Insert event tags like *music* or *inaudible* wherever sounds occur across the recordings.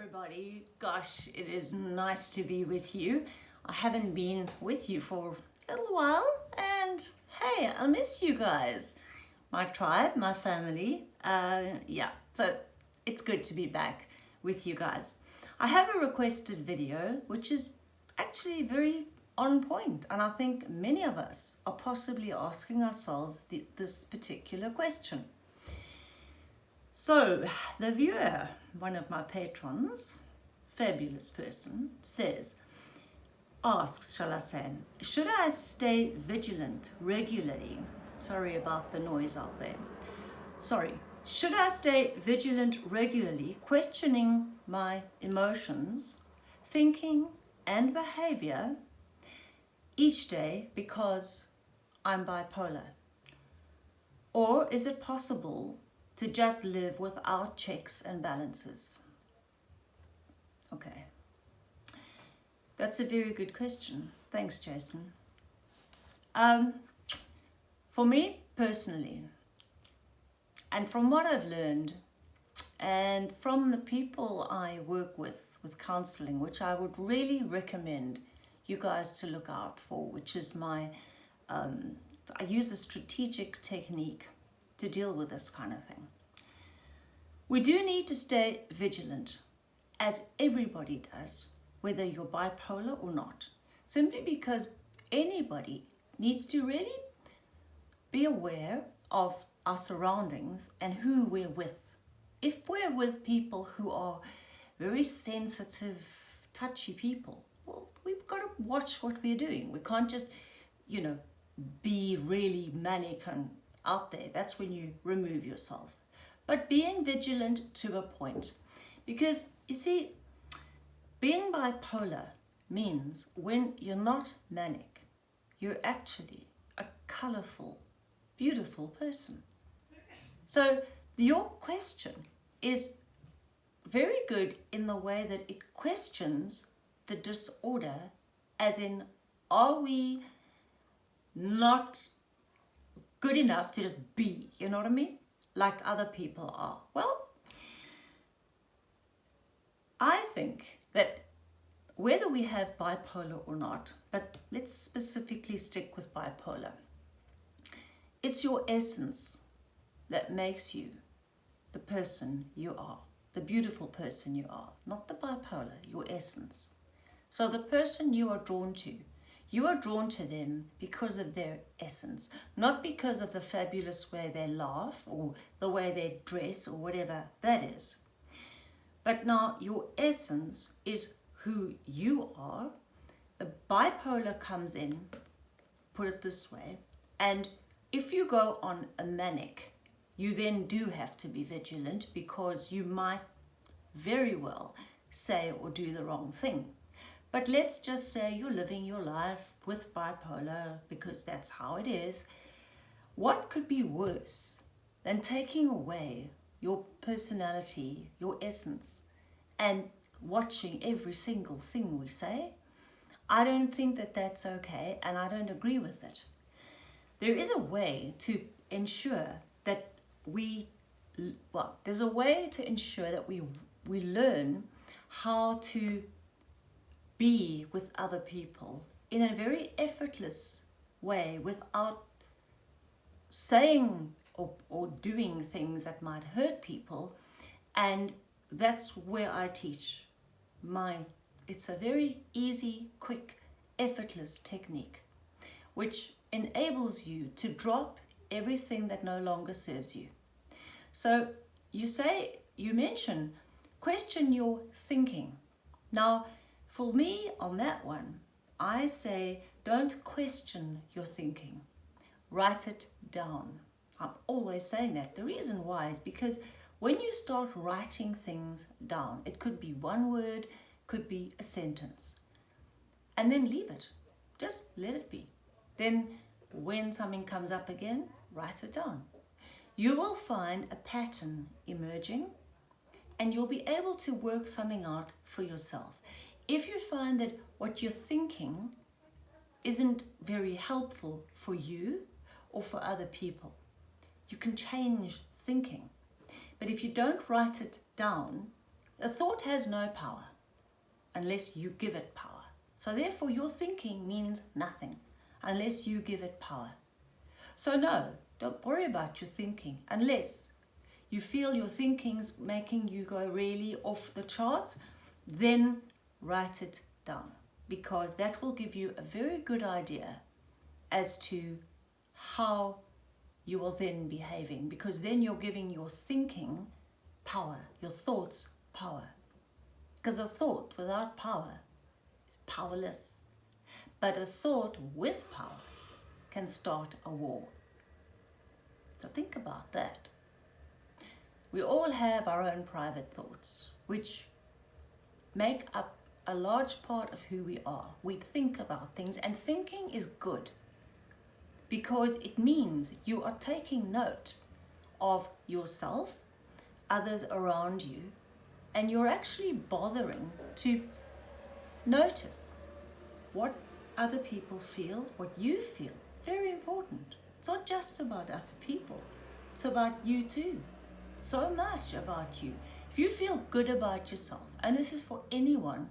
everybody. Gosh, it is nice to be with you. I haven't been with you for a little while and hey, I miss you guys. My tribe, my family. Uh, yeah, so it's good to be back with you guys. I have a requested video which is actually very on point and I think many of us are possibly asking ourselves the, this particular question. So *sighs* the viewer, one of my patrons, fabulous person, says, asks, shall I say, should I stay vigilant regularly? Sorry about the noise out there. Sorry. Should I stay vigilant regularly, questioning my emotions, thinking and behavior each day because I'm bipolar? Or is it possible to just live without checks and balances? Okay. That's a very good question. Thanks, Jason. Um, for me personally, and from what I've learned, and from the people I work with, with counseling, which I would really recommend you guys to look out for, which is my, um, I use a strategic technique to deal with this kind of thing. We do need to stay vigilant, as everybody does, whether you're bipolar or not, simply because anybody needs to really be aware of our surroundings and who we're with. If we're with people who are very sensitive, touchy people, well, we've got to watch what we're doing. We can't just, you know, be really manic and out there. That's when you remove yourself. But being vigilant to a point. Because, you see, being bipolar means when you're not manic, you're actually a colorful, beautiful person. So your question is very good in the way that it questions the disorder as in, are we not good enough to just be, you know what I mean? Like other people are. Well, I think that whether we have bipolar or not, but let's specifically stick with bipolar, it's your essence that makes you the person you are, the beautiful person you are, not the bipolar, your essence. So the person you are drawn to you are drawn to them because of their essence, not because of the fabulous way they laugh or the way they dress or whatever that is. But now your essence is who you are. The bipolar comes in, put it this way, and if you go on a manic, you then do have to be vigilant because you might very well say or do the wrong thing. But let's just say you're living your life with bipolar because that's how it is. What could be worse than taking away your personality, your essence, and watching every single thing we say? I don't think that that's okay and I don't agree with it. There is a way to ensure that we, well, there's a way to ensure that we, we learn how to be with other people in a very effortless way without saying or, or doing things that might hurt people. And that's where I teach my it's a very easy quick effortless technique which enables you to drop everything that no longer serves you. So you say you mention question your thinking. Now for me, on that one, I say don't question your thinking. Write it down. I'm always saying that. The reason why is because when you start writing things down, it could be one word, could be a sentence, and then leave it. Just let it be. Then when something comes up again, write it down. You will find a pattern emerging and you'll be able to work something out for yourself. If you find that what you're thinking isn't very helpful for you or for other people, you can change thinking. But if you don't write it down, A thought has no power unless you give it power. So therefore your thinking means nothing unless you give it power. So no, don't worry about your thinking unless you feel your thinking's making you go really off the charts, then write it down because that will give you a very good idea as to how you are then behaving because then you're giving your thinking power, your thoughts power. Because a thought without power is powerless. But a thought with power can start a war. So think about that. We all have our own private thoughts, which make up a large part of who we are. We think about things and thinking is good because it means you are taking note of yourself, others around you, and you're actually bothering to notice what other people feel, what you feel. Very important. It's not just about other people, it's about you too. So much about you. If you feel good about yourself, and this is for anyone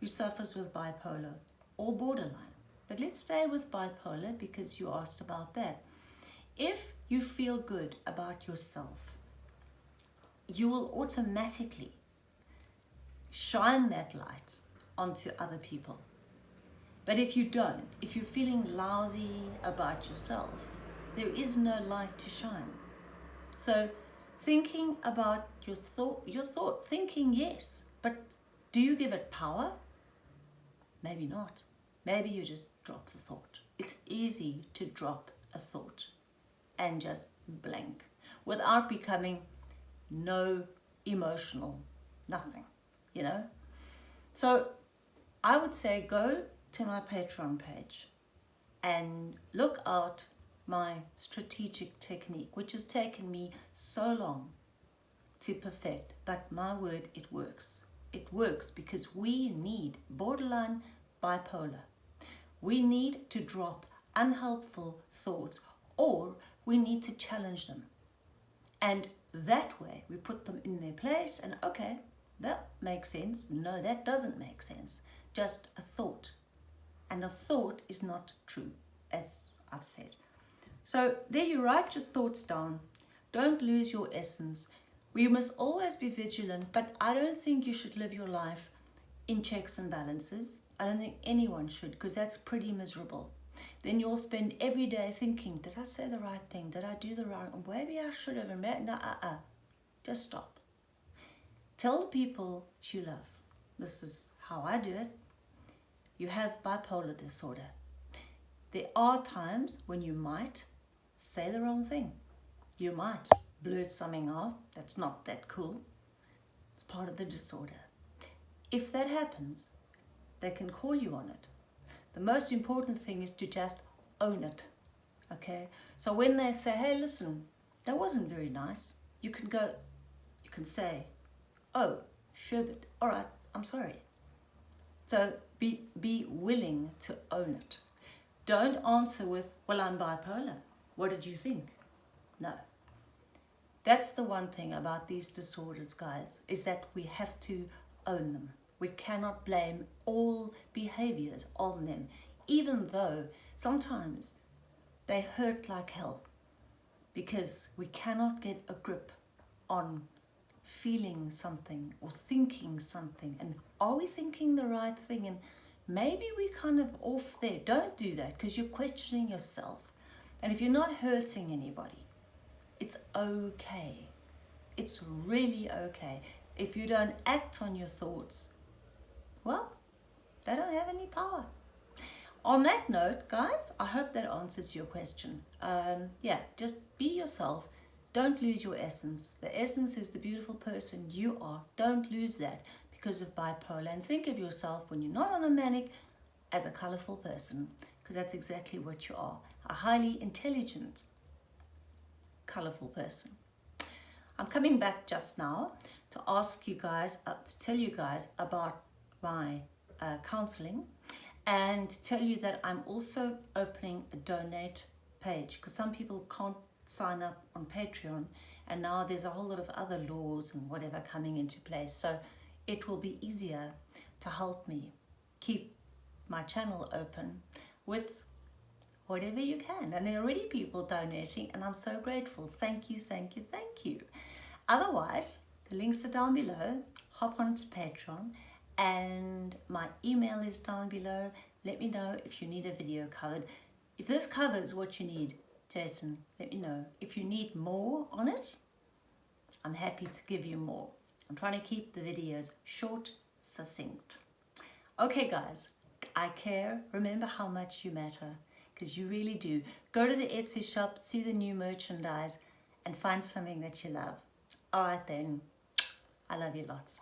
who suffers with bipolar or borderline. But let's stay with bipolar because you asked about that. If you feel good about yourself, you will automatically shine that light onto other people. But if you don't, if you're feeling lousy about yourself, there is no light to shine. So thinking about your thought, your thought, thinking yes, but do you give it power? Maybe not. Maybe you just drop the thought. It's easy to drop a thought and just blank without becoming no emotional, nothing, you know? So I would say go to my Patreon page and look out my strategic technique, which has taken me so long to perfect, but my word, it works. It works because we need borderline bipolar. We need to drop unhelpful thoughts or we need to challenge them. And that way we put them in their place and okay, that makes sense. No, that doesn't make sense. Just a thought. And a thought is not true, as I've said. So there you write your thoughts down. Don't lose your essence. We must always be vigilant, but I don't think you should live your life in checks and balances. I don't think anyone should because that's pretty miserable. Then you'll spend every day thinking, did I say the right thing? Did I do the right? Maybe I should have. No, uh-uh. Just stop. Tell the people that you love. This is how I do it. You have bipolar disorder. There are times when you might say the wrong thing. You might blurt something out that's not that cool. It's part of the disorder. If that happens, they can call you on it. The most important thing is to just own it. Okay? So when they say, hey, listen, that wasn't very nice, you can go, you can say, oh, sherbet, all right, I'm sorry. So be, be willing to own it. Don't answer with, well, I'm bipolar. What did you think? No. That's the one thing about these disorders, guys, is that we have to own them. We cannot blame all behaviors on them, even though sometimes they hurt like hell because we cannot get a grip on feeling something or thinking something. And are we thinking the right thing? And maybe we're kind of off there. Don't do that because you're questioning yourself. And if you're not hurting anybody it's okay it's really okay if you don't act on your thoughts well, they don't have any power. On that note, guys, I hope that answers your question. Um, yeah, just be yourself. Don't lose your essence. The essence is the beautiful person you are. Don't lose that because of bipolar. And think of yourself when you're not on a manic as a colorful person because that's exactly what you are. A highly intelligent, colorful person. I'm coming back just now to ask you guys, uh, to tell you guys about my uh, counseling and tell you that I'm also opening a donate page because some people can't sign up on Patreon and now there's a whole lot of other laws and whatever coming into place. So it will be easier to help me keep my channel open with whatever you can. And there are already people donating, and I'm so grateful. Thank you, thank you, thank you. Otherwise, the links are down below. Hop onto Patreon, and my email is down below. Let me know if you need a video covered. If this covers what you need, Jason, let me know. If you need more on it, I'm happy to give you more. I'm trying to keep the videos short, succinct. Okay, guys, I care. Remember how much you matter because you really do. Go to the Etsy shop, see the new merchandise, and find something that you love. All right, then. I love you lots.